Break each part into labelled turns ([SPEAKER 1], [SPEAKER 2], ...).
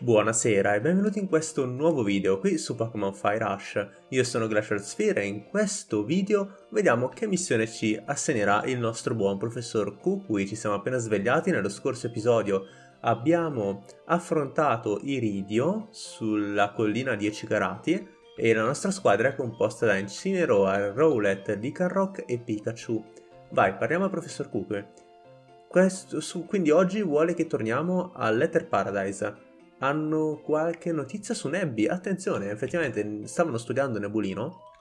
[SPEAKER 1] Buonasera e benvenuti in questo nuovo video qui su Pokémon Fire Rush. Io sono Glacial Sphere e in questo video vediamo che missione ci assegnerà il nostro buon professor Kukui. Ci siamo appena svegliati nello scorso episodio. Abbiamo affrontato Iridio sulla collina 10 carati e la nostra squadra è composta da Incineroar, Rowlet, Lycanroc e Pikachu. Vai, parliamo al professor Kukui. Questo, su, quindi oggi vuole che torniamo a Letter Paradise hanno qualche notizia su Nebby. Attenzione, effettivamente stavano studiando Nebulino,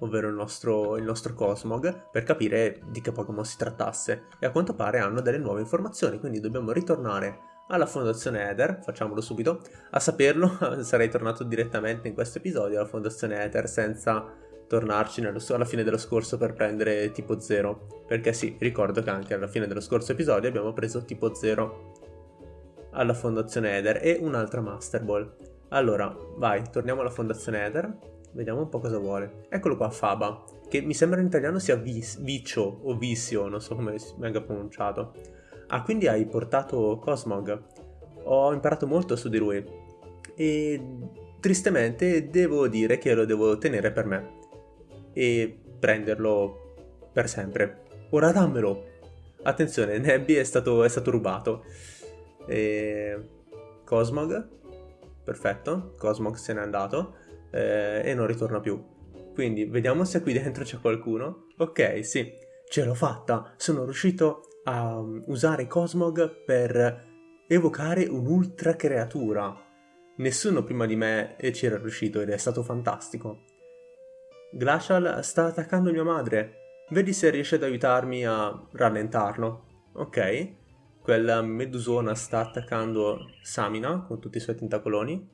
[SPEAKER 1] ovvero il nostro, il nostro Cosmog, per capire di che Pokémon si trattasse. E a quanto pare hanno delle nuove informazioni, quindi dobbiamo ritornare alla Fondazione Ether, facciamolo subito. A saperlo sarei tornato direttamente in questo episodio alla Fondazione Ether senza tornarci nello, alla fine dello scorso per prendere tipo 0. Perché sì, ricordo che anche alla fine dello scorso episodio abbiamo preso tipo 0 alla Fondazione Eder e un'altra Master Ball. Allora, vai, torniamo alla Fondazione Eder, vediamo un po' cosa vuole. Eccolo qua, Faba, che mi sembra in italiano sia vis Vicio o Visio, non so come venga pronunciato. Ah, quindi hai portato Cosmog. Ho imparato molto su di lui. E tristemente devo dire che lo devo tenere per me. E prenderlo per sempre. Ora dammelo! Attenzione, Nebby è stato, è stato rubato. E... Cosmog, perfetto, Cosmog se n'è andato eh, e non ritorna più. Quindi vediamo se qui dentro c'è qualcuno. Ok, sì, ce l'ho fatta, sono riuscito a um, usare Cosmog per evocare un'ultra creatura. Nessuno prima di me ci era riuscito ed è stato fantastico. Glacial sta attaccando mia madre. Vedi se riesce ad aiutarmi a rallentarlo. Ok, quella medusona sta attaccando Samina con tutti i suoi tentacoloni.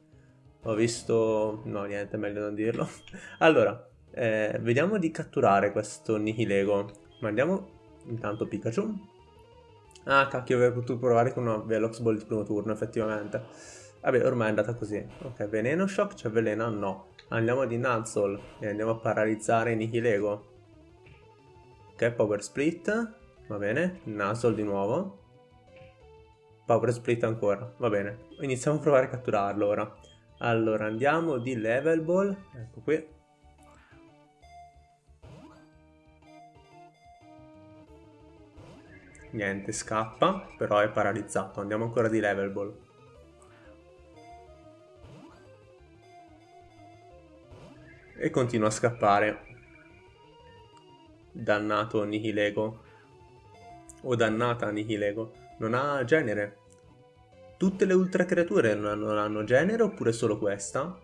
[SPEAKER 1] Ho visto... no, niente, meglio non dirlo. allora, eh, vediamo di catturare questo Nihilego. Mandiamo intanto Pikachu. Ah, cacchio, avrei potuto provare con una Velox Ball di primo turno, effettivamente. Vabbè, ormai è andata così. Ok, Veneno Shock, c'è velena? No. Andiamo di Nuzzle e andiamo a paralizzare Nihilego. Ok, Power Split. Va bene, Nuzzle di nuovo. Power Split ancora, va bene. Iniziamo a provare a catturarlo ora. Allora, andiamo di Level Ball, ecco qui. Niente, scappa, però è paralizzato. Andiamo ancora di Level Ball. E continua a scappare. Dannato Nihilego. O dannata Nihilego. Non ha genere. Tutte le ultra creature non hanno genere oppure solo questa?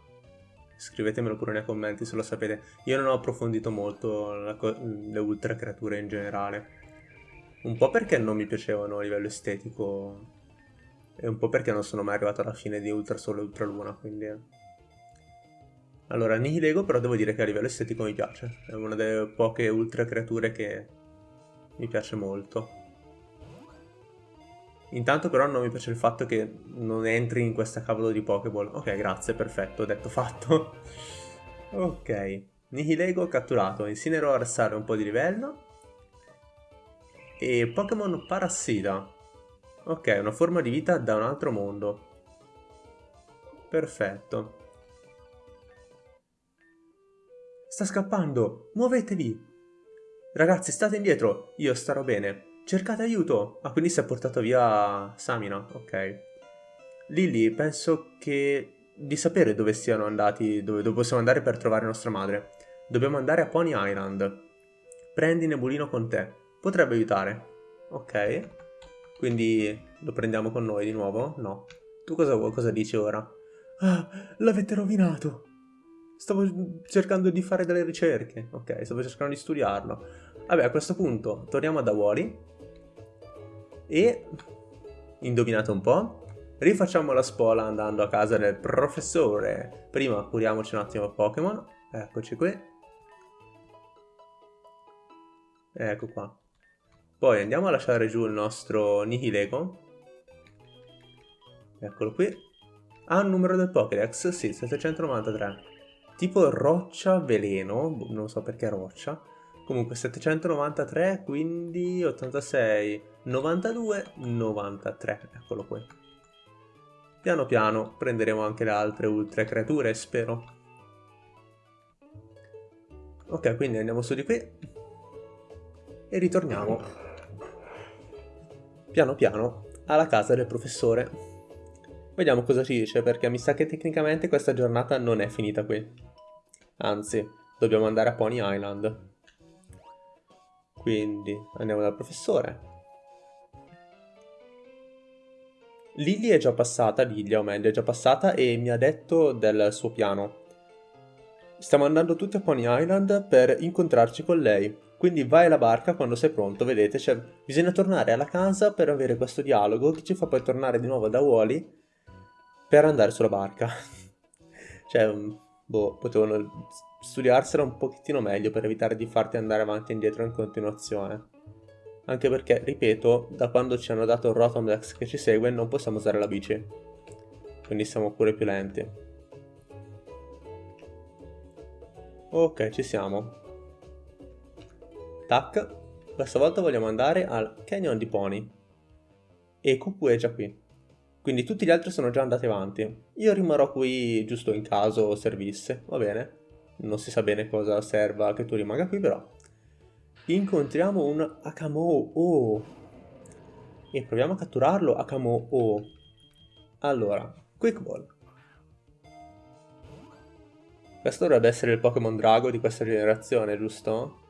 [SPEAKER 1] Scrivetemelo pure nei commenti se lo sapete. Io non ho approfondito molto le ultra creature in generale. Un po' perché non mi piacevano a livello estetico e un po' perché non sono mai arrivato alla fine di Ultra Sole e Ultra Luna, quindi... Allora, Nihilego però devo dire che a livello estetico mi piace. È una delle poche ultra creature che mi piace molto. Intanto però non mi piace il fatto che non entri in questa cavolo di Pokéball. Ok, grazie, perfetto, detto fatto. ok, Nihilego catturato, Incineroar sale un po' di livello. E Pokémon Parassita. Ok, una forma di vita da un altro mondo. Perfetto. Sta scappando, muovetevi! Ragazzi, state indietro, io starò bene. Cercate aiuto! Ah, quindi si è portato via Samina, ok. Lily, penso che di sapere dove siano andati, dove, dove possiamo andare per trovare nostra madre. Dobbiamo andare a Pony Island. Prendi Nebulino con te. Potrebbe aiutare. Ok. Quindi lo prendiamo con noi di nuovo? No. Tu cosa, cosa dici ora? Ah, l'avete rovinato! Stavo cercando di fare delle ricerche. Ok, stavo cercando di studiarlo. Vabbè, a questo punto torniamo ad Awori e, indovinate un po', rifacciamo la spola andando a casa del professore. Prima curiamoci un attimo Pokémon. Eccoci qui. Ecco qua. Poi andiamo a lasciare giù il nostro Nihilego. Eccolo qui. Ha il numero del Pokédex? Sì, 793. Tipo roccia veleno, non so perché roccia. Comunque 793, quindi 86, 92, 93, eccolo qui. piano piano prenderemo anche le altre ultra creature, spero. Ok, quindi andiamo su di qui e ritorniamo piano piano alla casa del professore. Vediamo cosa ci dice, perché mi sa che tecnicamente questa giornata non è finita qui. Anzi, dobbiamo andare a Pony Island. Quindi andiamo dal professore. Lily è già passata, Lilia o meglio, è già passata e mi ha detto del suo piano. Stiamo andando tutti a Pony Island per incontrarci con lei. Quindi vai alla barca quando sei pronto, vedete, cioè, bisogna tornare alla casa per avere questo dialogo che ci fa poi tornare di nuovo da Wally per andare sulla barca. cioè, boh, potevano studiarsela un pochettino meglio per evitare di farti andare avanti e indietro in continuazione. Anche perché, ripeto, da quando ci hanno dato il Rotomdex che ci segue non possiamo usare la bici. Quindi siamo pure più lenti. Ok, ci siamo. Tac. Questa volta vogliamo andare al Canyon di Pony. E Cupu è già qui. Quindi tutti gli altri sono già andati avanti. Io rimarrò qui giusto in caso servisse, va bene? Non si sa bene cosa serva che tu rimanga qui, però incontriamo un Akamo-O e proviamo a catturarlo Akamo-O. Allora, Quick Ball. Questo dovrebbe essere il Pokémon Drago di questa generazione, giusto?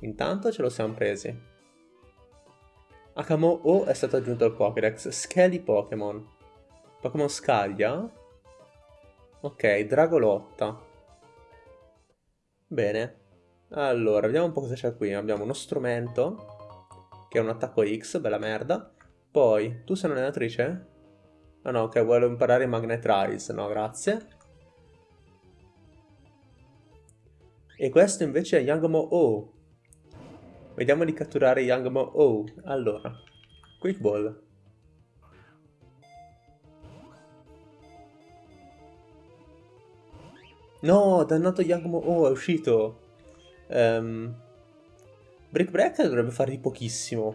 [SPEAKER 1] Intanto ce lo siamo presi. Akamo-O è stato aggiunto al Pokédex. Skelly Pokémon. Pokémon Scaglia? Ok, Dragolotta. Bene. Allora, vediamo un po' cosa c'è qui. Abbiamo uno strumento, che è un attacco X, bella merda. Poi, tu sei un'allenatrice? Ah no, ok, vuole imparare Magnet Rise. No, grazie. E questo invece è Yangmo O. Vediamo di catturare Yangmo O. Allora, Quick Ball. No, dannato Yagmo... Oh, è uscito. Um, Brick Break dovrebbe fare di pochissimo.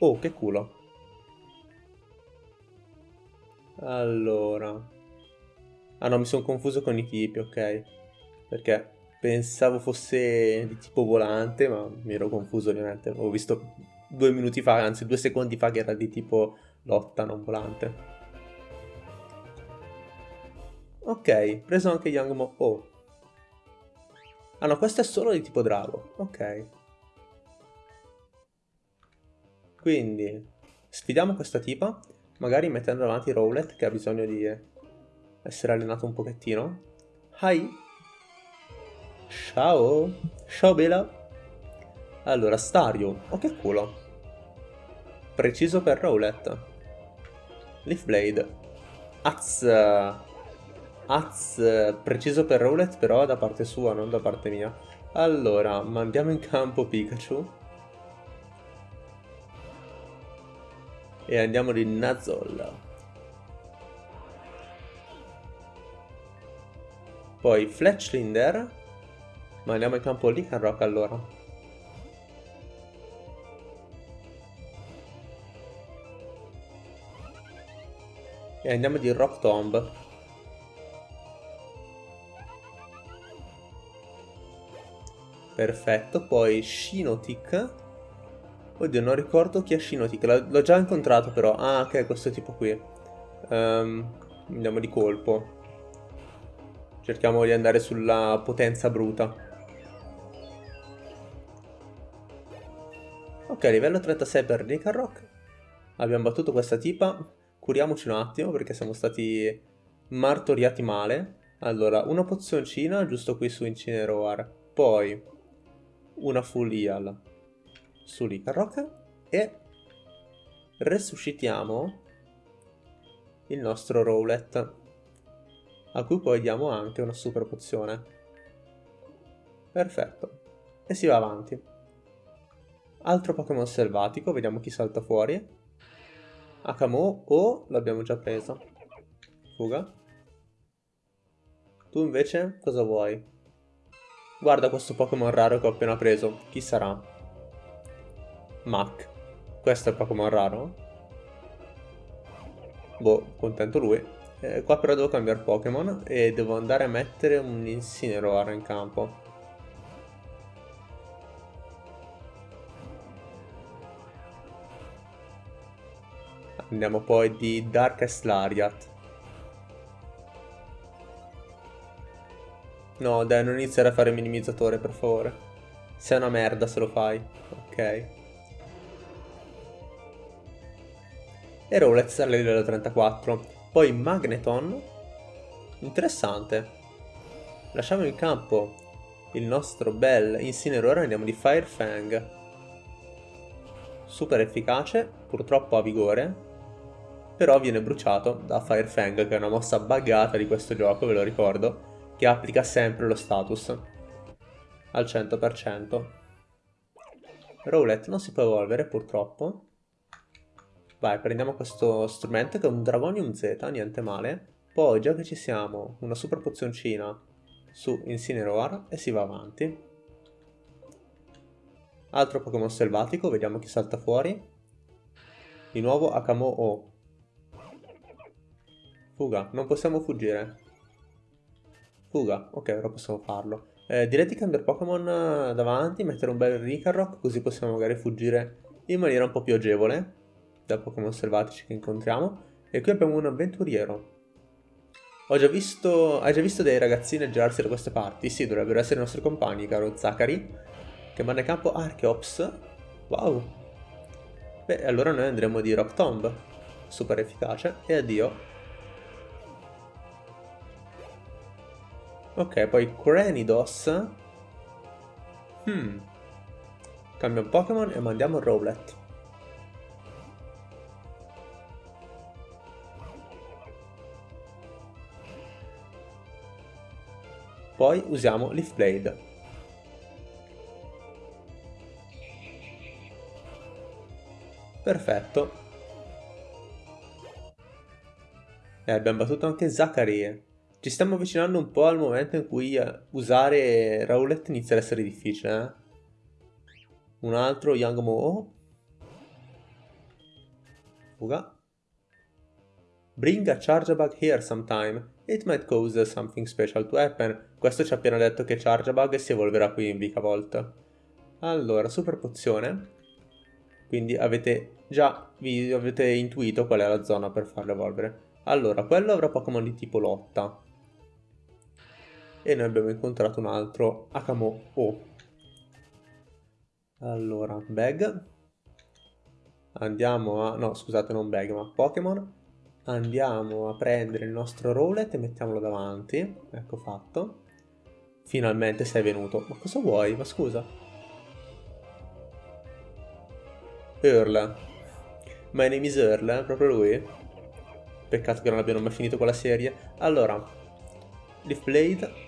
[SPEAKER 1] Oh, che culo. Allora. Ah no, mi sono confuso con i tipi, ok. Perché pensavo fosse di tipo volante, ma mi ero confuso ovviamente. Ho visto due minuti fa, anzi due secondi fa che era di tipo lotta, non volante. Ok, preso anche Youngmo. Oh. Ah no, questo è solo di tipo drago. Ok. Quindi, sfidiamo questa tipa, magari mettendo davanti Rowlet che ha bisogno di essere allenato un pochettino. Hi! Ciao! Ciao Bella! Allora, Stario. Oh che culo! Preciso per Rowlet. Leaf Blade. Az! Az preciso per Rowlet però da parte sua, non da parte mia. Allora, mandiamo in campo Pikachu. E andiamo di Nazol. Poi Fletchlinder. Mandiamo in campo Lycanroc allora. E andiamo di Rock Tomb. Perfetto, poi Shinotic. Oddio, non ricordo chi è Shinotic, l'ho già incontrato però. Ah, ok, questo tipo qui. Um, andiamo di colpo. Cerchiamo di andare sulla potenza bruta. Ok, livello 36 per Nicarrock. Abbiamo battuto questa tipa. Curiamoci un attimo perché siamo stati martoriati male. Allora, una pozioncina giusto qui su Incineroar. Poi una full heal su e resuscitiamo il nostro Rowlet a cui poi diamo anche una super pozione. Perfetto. E si va avanti. Altro Pokémon selvatico vediamo chi salta fuori. Akamo o l'abbiamo già preso fuga. Tu invece cosa vuoi? Guarda questo Pokémon raro che ho appena preso. Chi sarà? Mac. Questo è Pokémon raro. Boh, contento lui. Eh, qua però devo cambiare Pokémon e devo andare a mettere un Incineroar in campo. Andiamo poi di Darkest Lariat. No, dai, non iniziare a fare minimizzatore, per favore. Sei una merda se lo fai. Ok. e Rowlet al livello 34. Poi Magneton, interessante. Lasciamo in campo il nostro bel Incineroar e andiamo di Fire Fang. Super efficace, purtroppo ha vigore, però viene bruciato da Fire Fang, che è una mossa buggata di questo gioco, ve lo ricordo, che applica sempre lo status al 100%. Rowlet non si può evolvere purtroppo, Vai, prendiamo questo strumento che è un Dragonium Z, niente male. Poi, già che ci siamo, una super pozioncina su Incineroar e si va avanti. Altro Pokémon selvatico, vediamo chi salta fuori. Di nuovo Akamo-O. Fuga, non possiamo fuggire. Fuga, ok, ora possiamo farlo. Eh, direi di cambiare Pokémon davanti, mettere un bel Rikarrock, così possiamo magari fuggire in maniera un po' più agevole da Pokémon selvatici che incontriamo. E qui abbiamo un avventuriero. Ho già visto, hai già visto dei ragazzini girarsi da queste parti? Sì, dovrebbero essere i nostri compagni, caro Zachary. Che manda in campo Archeops. Wow. Beh, allora noi andremo di Rock Tomb. Super efficace. E addio. Ok, poi Cranidos. Hmm. Cambia un Pokémon e mandiamo Rowlet. Poi usiamo Leaf Blade. Perfetto. E abbiamo battuto anche Zachary. Ci stiamo avvicinando un po' al momento in cui eh, usare Rowlet inizia ad essere difficile. Eh? Un altro Young Mo. Fuga. Bring a Chargebug here sometime. It might cause something special to happen. Questo ci ha appena detto che Chargebug si evolverà qui in Vikavolt. Allora, super pozione. Quindi avete già vi avete intuito qual è la zona per farlo evolvere. Allora, quello avrà Pokémon di tipo lotta. E noi abbiamo incontrato un altro Akamo O. Allora, Bag. Andiamo a... no, scusate, non Bag, ma Pokémon andiamo a prendere il nostro Rowlet e mettiamolo davanti. Ecco fatto. Finalmente sei venuto. Ma cosa vuoi? Ma scusa. Earl. My name is Earl, proprio lui. Peccato che non abbiano mai finito quella serie. Allora, Leaf Blade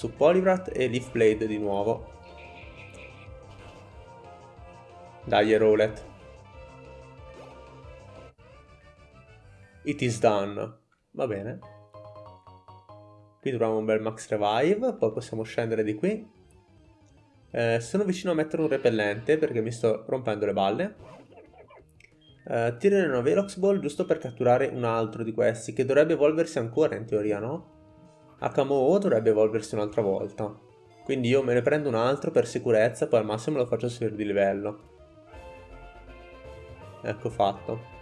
[SPEAKER 1] su Poliwrath e Leaf Blade di nuovo. Dai, Rowlet. It is done. Va bene. Qui troviamo un bel max revive, poi possiamo scendere di qui. Eh, sono vicino a mettere un repellente perché mi sto rompendo le balle. Eh, tirare una Velox Ball giusto per catturare un altro di questi, che dovrebbe evolversi ancora in teoria, no? HMO dovrebbe evolversi un'altra volta. Quindi io me ne prendo un altro per sicurezza, poi al massimo lo faccio salire di livello. Ecco fatto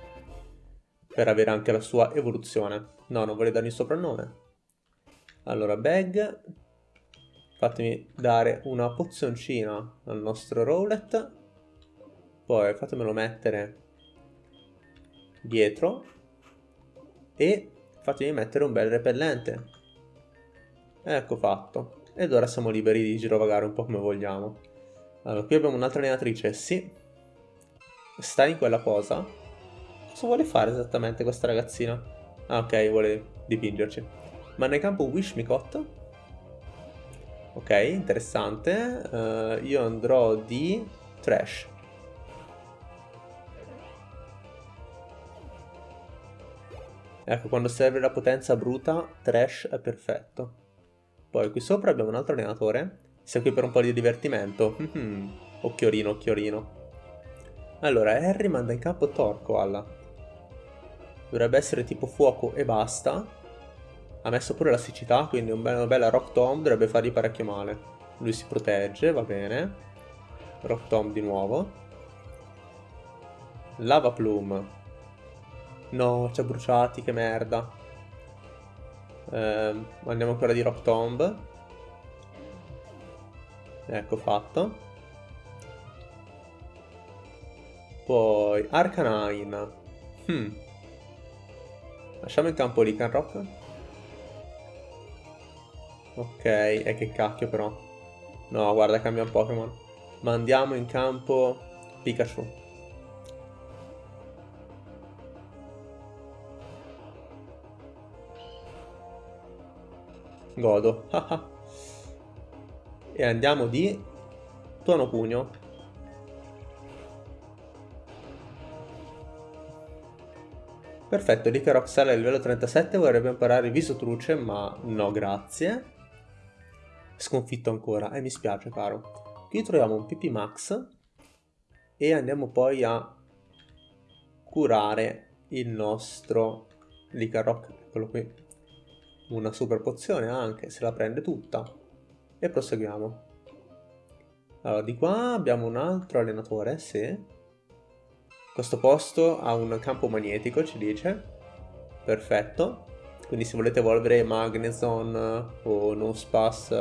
[SPEAKER 1] per avere anche la sua evoluzione. No, non voglio dargli il soprannome. Allora, bag. Fatemi dare una pozioncina al nostro Rowlet. Poi fatemelo mettere dietro. E fatemi mettere un bel repellente. Ecco fatto. Ed ora siamo liberi di girovagare un po' come vogliamo. Allora, qui abbiamo un'altra allenatrice, sì. Sta in quella posa. Cosa vuole fare esattamente questa ragazzina? Ah, ok, vuole dipingerci. Manda in campo Wishmicott. Ok, interessante. Uh, io andrò di Trash. Ecco, quando serve la potenza bruta, Trash è perfetto. Poi qui sopra abbiamo un altro allenatore. Sei qui per un po' di divertimento. occhiorino, occhiorino. Allora, Harry manda in campo Torkoal. Dovrebbe essere tipo fuoco e basta. Ha messo pure la siccità, quindi una bella Rock Tomb dovrebbe fargli parecchio male. Lui si protegge, va bene. Rock Tomb di nuovo. Lava Plume. No, ci ha bruciati, che merda. Eh, andiamo ancora di Rock Tomb. Ecco fatto. Poi Arcanine. Hmm. Lasciamo in campo Lican Rock. Ok, e che cacchio però. No, guarda, cambia un Pokémon. Mandiamo in campo Pikachu. Godo. e andiamo di tuono pugno. Perfetto, Licarox sale a livello 37, vorrebbe imparare viso truce, ma no grazie. Sconfitto ancora, e eh, mi spiace caro. Qui troviamo un PP Max e andiamo poi a curare il nostro Licaroc, eccolo qui. Una super pozione anche, se la prende tutta. E proseguiamo. Allora, di qua abbiamo un altro allenatore, sì. Questo posto ha un campo magnetico, ci dice. Perfetto. Quindi se volete evolvere Magnezone o Nospass,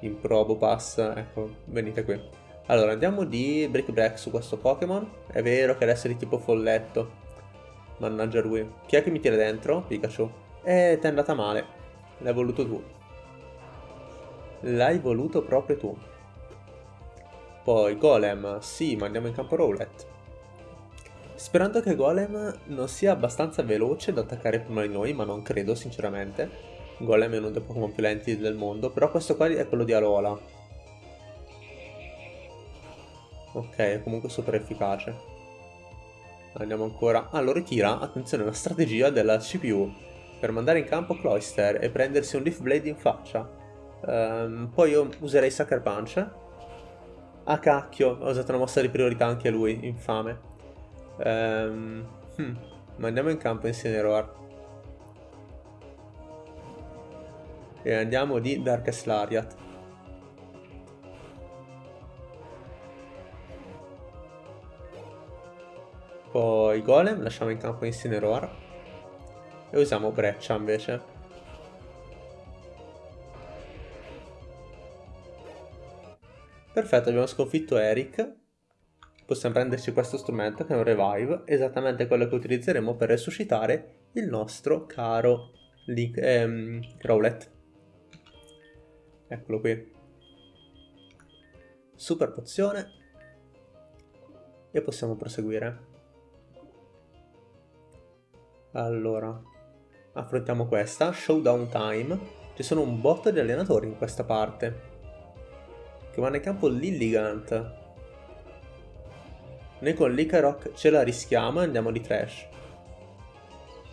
[SPEAKER 1] Improbopass, ecco, venite qui. Allora, andiamo di Brick Break su questo Pokémon. È vero che adesso è di tipo folletto. Mannaggia lui. Chi è che mi tira dentro? Pikachu. E ti è andata male. L'hai voluto tu. L'hai voluto proprio tu. Poi Golem. Sì, ma andiamo in campo Rowlet. Sperando che Golem non sia abbastanza veloce da attaccare prima di noi, ma non credo sinceramente. Golem è uno dei Pokémon più lenti del mondo, però questo qua è quello di Alola. Ok, è comunque super efficace. Andiamo ancora... Ah, lo ritira. Attenzione, una strategia della CPU per mandare in campo Cloyster e prendersi un Leaf Blade in faccia. Um, poi io userei Sucker Punch. Ah cacchio, ho usato una mossa di priorità anche lui, infame. Um, hmm, andiamo in campo Incineroar. E andiamo di Darkest Lariat. Poi Golem, lasciamo in campo Incineroar. E usiamo Breccia invece. Perfetto, abbiamo sconfitto Eric possiamo prenderci questo strumento che è un revive, esattamente quello che utilizzeremo per resuscitare il nostro caro Link, ehm, Rowlet. Eccolo qui. Super pozione. E possiamo proseguire. Allora, affrontiamo questa, Showdown Time. Ci sono un botto di allenatori in questa parte. Che vanno in campo Lilligant. Noi con l'Icaroc ce la rischiamo e andiamo di trash.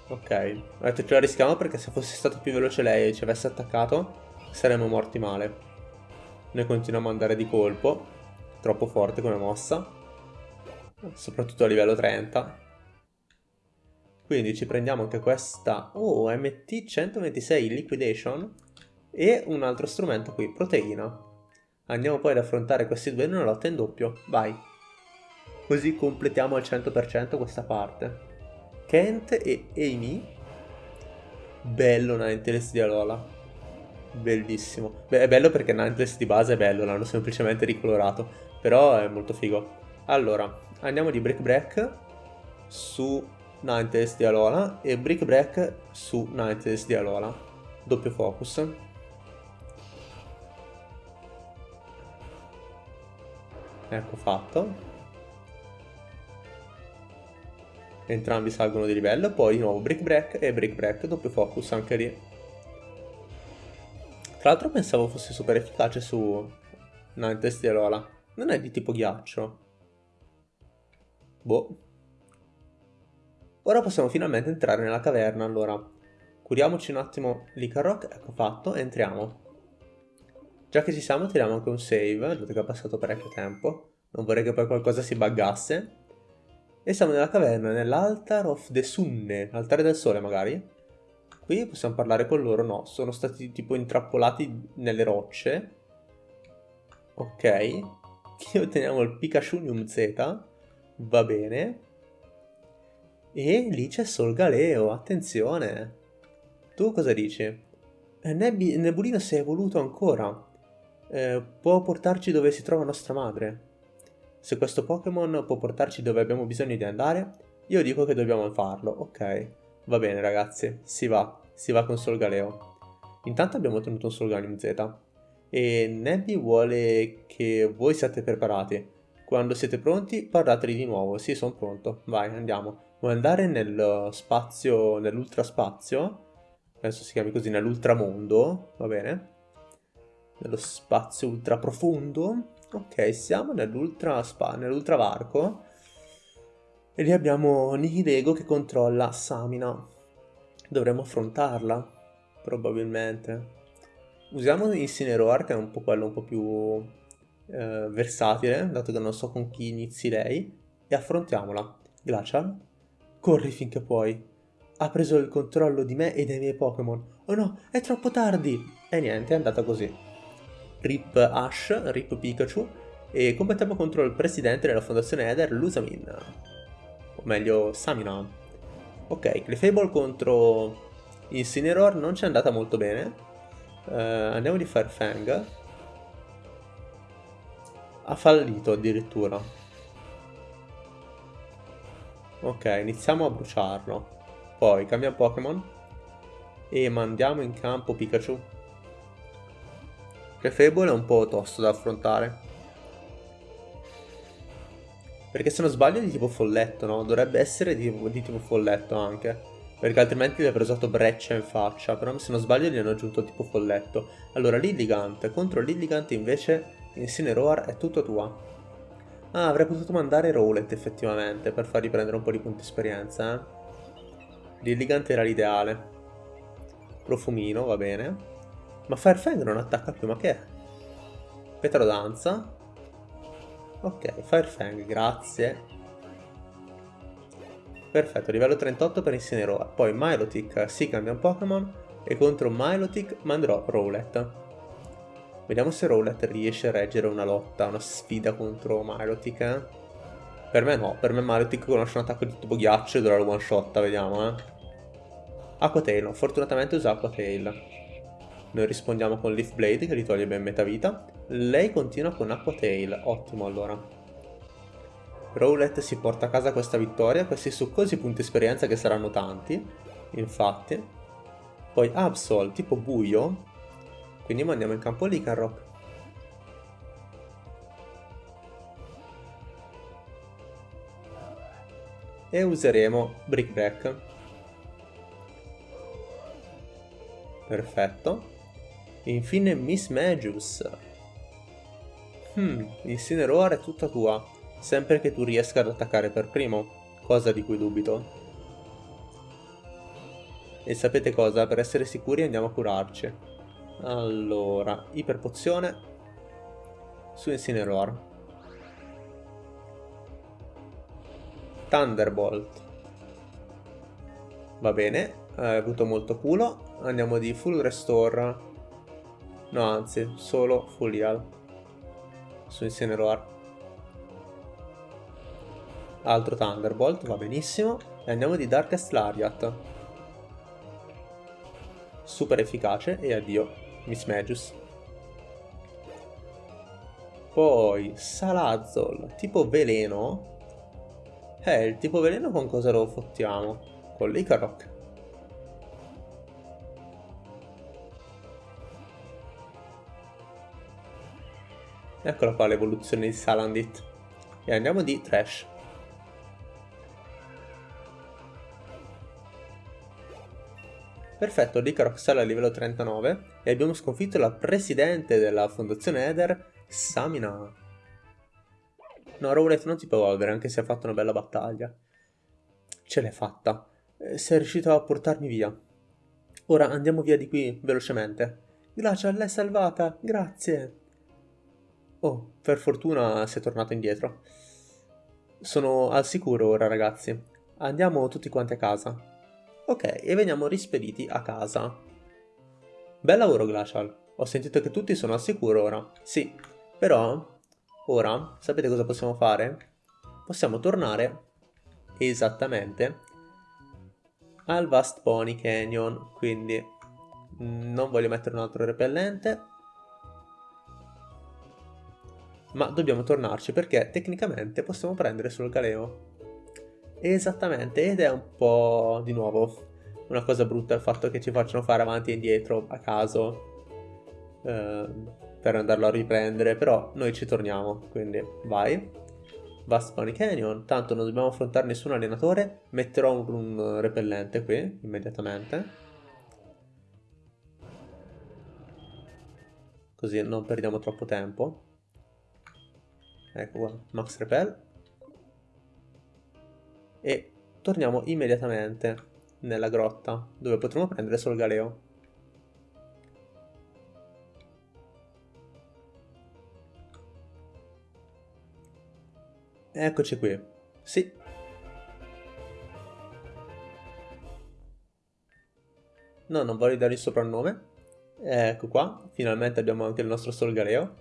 [SPEAKER 1] Ok, ho detto ce la rischiamo perché se fosse stato più veloce lei e ci avesse attaccato saremmo morti male. Noi continuiamo ad andare di colpo, troppo forte come mossa, soprattutto a livello 30. Quindi ci prendiamo anche questa, oh MT 126 Liquidation e un altro strumento qui, Proteina. Andiamo poi ad affrontare questi due in una lotta in doppio, vai! Così completiamo al 100% questa parte. Kent e Amy. Bello Ninetales di Alola. Bellissimo. Beh, è bello perché Ninetales di base è bello, l'hanno semplicemente ricolorato. Però è molto figo. Allora, andiamo di Brick Break su Ninetales di Alola e Brick Break su Ninetales di Alola. Doppio focus. Ecco fatto. entrambi salgono di livello, poi di nuovo Brick Break e Brick Break, doppio focus anche lì. Tra l'altro pensavo fosse super efficace su Ninetales di Alola, non è di tipo ghiaccio. Boh. Ora possiamo finalmente entrare nella caverna, allora curiamoci un attimo l'Icarrock, ecco fatto, entriamo. Già che ci siamo tiriamo anche un save, dato che è passato parecchio tempo, non vorrei che poi qualcosa si buggasse. E siamo nella caverna, nell'Altar of the Sunne, altare del sole magari. Qui possiamo parlare con loro, no, sono stati tipo intrappolati nelle rocce. Ok. Qui otteniamo il Pikachu Z, va bene. E lì c'è Sol Galeo, attenzione. Tu cosa dici? Eh, Nebi Nebulino si è evoluto ancora. Eh, può portarci dove si trova nostra madre. Se questo Pokémon può portarci dove abbiamo bisogno di andare, io dico che dobbiamo farlo. Ok, va bene ragazzi, si va, si va con Solgaleo. Intanto abbiamo ottenuto un Solganium Z. E Nebby vuole che voi siate preparati. Quando siete pronti, parlateli di nuovo. Sì, sono pronto. Vai, andiamo. Vuoi andare nel spazio, nell'ultraspazio? Penso si chiami così, nell'ultramondo, va bene? Nello spazio ultra profondo. Ok, siamo nell'ultra spa, nell'ultra varco. E lì abbiamo Nihilego che controlla Samina. Dovremmo affrontarla, probabilmente. Usiamo Incineroar, che è un po' quello un po' più eh, versatile, dato che non so con chi inizi lei, e affrontiamola. Glacial, corri finché puoi. Ha preso il controllo di me e dei miei Pokémon. Oh no, è troppo tardi! E niente, è andata così. Rip Ash, Rip Pikachu, e combattiamo contro il presidente della fondazione Eder, Lusamin. O meglio, Samina. Ok, Clefable contro Incineroar non ci è andata molto bene. Uh, andiamo di Firefang. Ha fallito addirittura. Ok, iniziamo a bruciarlo. Poi cambiamo Pokémon. E mandiamo in campo Pikachu che Fable è un po' tosto da affrontare. Perché se non sbaglio è di tipo folletto, no? Dovrebbe essere di, di tipo folletto anche. Perché altrimenti gli avrei usato breccia in faccia. Però se non sbaglio gli hanno aggiunto tipo folletto. Allora, Lilligant. Contro Lilligant invece Incineroar è tutto tua. Ah, avrei potuto mandare Rowlet effettivamente per fargli prendere un po' di punti esperienza, eh. Lilligant era l'ideale. Profumino, va bene. Ma Firefang non attacca più, ma che è? Petrodanza. Ok, Firefang, grazie. Perfetto, livello 38 per Incineroar. Poi Milotic si cambia un Pokémon e contro Milotic manderò Rowlet. Vediamo se Rowlet riesce a reggere una lotta, una sfida contro Milotic. Eh? Per me no, per me Milotic conosce un attacco di tipo ghiaccio e dovrà one shot, vediamo eh. Aqua Tail, fortunatamente usa Aqua Tail. Noi rispondiamo con Leaf Blade che gli toglie ben metà vita. Lei continua con Aqua Tail, ottimo allora. Rowlet si porta a casa questa vittoria, questi succosi punti esperienza che saranno tanti, infatti. Poi Absol, tipo buio, quindi mandiamo in campo Lycanroc. E useremo Brickback. Perfetto. E infine Miss Magius. Hmm, Incineroar è tutta tua, sempre che tu riesca ad attaccare per primo, cosa di cui dubito. E sapete cosa? Per essere sicuri andiamo a curarci. Allora, iperpozione su Incineroar. Thunderbolt. Va bene, hai avuto molto culo. Andiamo di full restore No, anzi, solo Full su Incineroar. Altro Thunderbolt, va benissimo. E andiamo di Darkest Lariat. Super efficace e addio, Miss Magius. Poi Salazzol, tipo veleno. Eh, il tipo veleno con cosa lo fottiamo? Con l'Icarok. Eccola qua l'evoluzione di Salandit. E andiamo di Trash. Perfetto, Licarox sale a livello 39 e abbiamo sconfitto la presidente della fondazione Eder, Samina. No, Rowlet non si può evolvere, anche se ha fatto una bella battaglia. Ce l'hai fatta. Eh, sei riuscito a portarmi via. Ora andiamo via di qui, velocemente. Glacial l'hai salvata, grazie. Oh, per fortuna sei tornato indietro. sono al sicuro ora ragazzi. Andiamo tutti quanti a casa. Ok, e veniamo rispediti a casa. Bel lavoro Glacial. Ho sentito che tutti sono al sicuro ora. Sì, però ora sapete cosa possiamo fare? Possiamo tornare esattamente al Vast Pony Canyon, quindi non voglio mettere un altro repellente, ma dobbiamo tornarci perché tecnicamente possiamo prendere solo il galeo. Esattamente, ed è un po' di nuovo una cosa brutta il fatto che ci facciano fare avanti e indietro a caso eh, per andarlo a riprendere, però noi ci torniamo, quindi vai. Vast Pony Canyon, tanto non dobbiamo affrontare nessun allenatore, metterò un, un repellente qui, immediatamente. Così non perdiamo troppo tempo. Ecco qua, Max Repel. E torniamo immediatamente nella grotta, dove potremo prendere solo il Galeo. Eccoci qui. Sì. No, non voglio dare il soprannome. Ecco qua, finalmente abbiamo anche il nostro Solgaleo.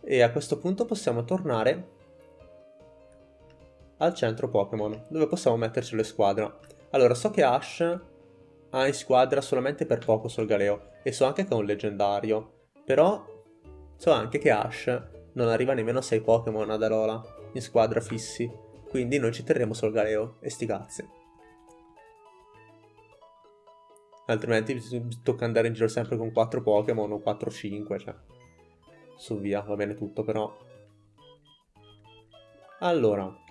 [SPEAKER 1] E a questo punto possiamo tornare al centro Pokémon, dove possiamo metterci le squadre. Allora, so che Ash ha in squadra solamente per poco Solgaleo, e so anche che è un leggendario. Però so anche che Ash non arriva nemmeno a 6 Pokémon ad Alola in squadra fissi, quindi noi ci terremo sul Galeo e sti cazzi. Altrimenti tocca andare in giro sempre con 4 Pokémon o 4-5, cioè. Su via, va bene tutto però. Allora.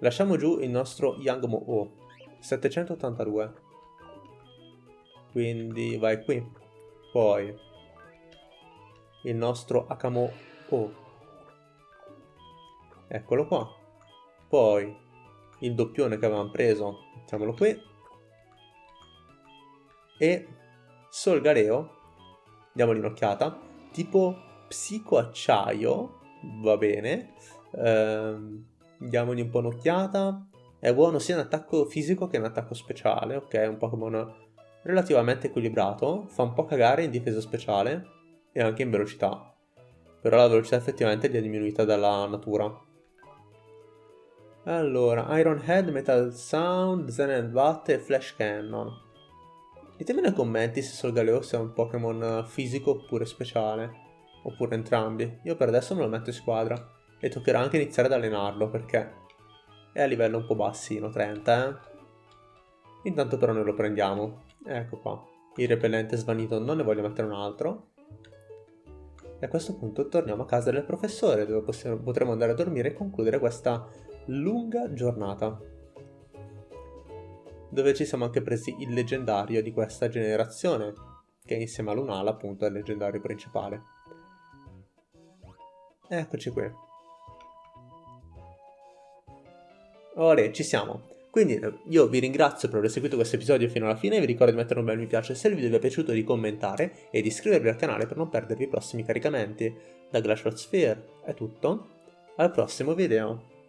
[SPEAKER 1] Lasciamo giù il nostro Yangmo O. 782. Quindi vai qui. Poi il nostro Akamo O eccolo qua poi il doppione che avevamo preso mettiamolo qui e Solgareo diamogli un'occhiata tipo psicoacciaio va bene ehm, diamogli un po' un'occhiata. È buono sia in attacco fisico che in attacco speciale ok? È un Pokémon relativamente equilibrato fa un po' cagare in difesa speciale e anche in velocità. Però la velocità effettivamente gli è diminuita dalla natura. Allora, Iron Head, Metal Sound, Zen and Bat e Flash Cannon. Ditemi nei commenti se Solgaleo sia un Pokémon fisico oppure speciale, oppure entrambi. Io per adesso me lo metto in squadra e toccherà anche iniziare ad allenarlo perché è a livello un po' bassino, 30 eh. Intanto però noi lo prendiamo. Ecco qua. Il repellente svanito non ne voglio mettere un altro. E a questo punto torniamo a casa del professore dove possiamo, potremo andare a dormire e concludere questa lunga giornata, dove ci siamo anche presi il leggendario di questa generazione, che insieme a Lunala appunto è il leggendario principale. Eccoci qui. Ora ci siamo. Quindi io vi ringrazio per aver seguito questo episodio fino alla fine, vi ricordo di mettere un bel mi piace se il video vi è piaciuto, di commentare e di iscrivervi al canale per non perdervi i prossimi caricamenti. Da Glacial Sphere è tutto, al prossimo video.